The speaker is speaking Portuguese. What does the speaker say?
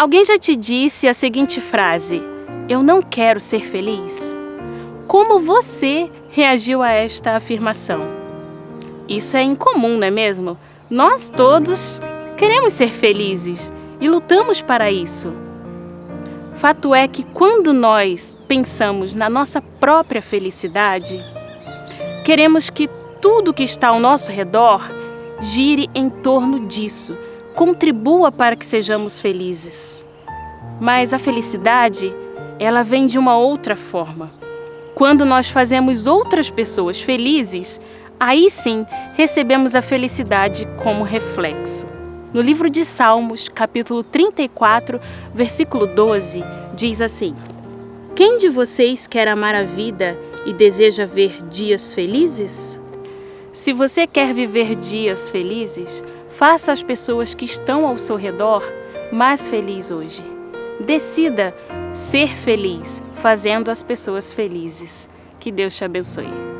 Alguém já te disse a seguinte frase: Eu não quero ser feliz? Como você reagiu a esta afirmação? Isso é incomum, não é mesmo? Nós todos queremos ser felizes e lutamos para isso. Fato é que quando nós pensamos na nossa própria felicidade, queremos que tudo que está ao nosso redor gire em torno disso contribua para que sejamos felizes. Mas a felicidade, ela vem de uma outra forma. Quando nós fazemos outras pessoas felizes, aí sim recebemos a felicidade como reflexo. No livro de Salmos, capítulo 34, versículo 12, diz assim: Quem de vocês quer amar a vida e deseja ver dias felizes? Se você quer viver dias felizes, Faça as pessoas que estão ao seu redor mais felizes hoje. Decida ser feliz fazendo as pessoas felizes. Que Deus te abençoe.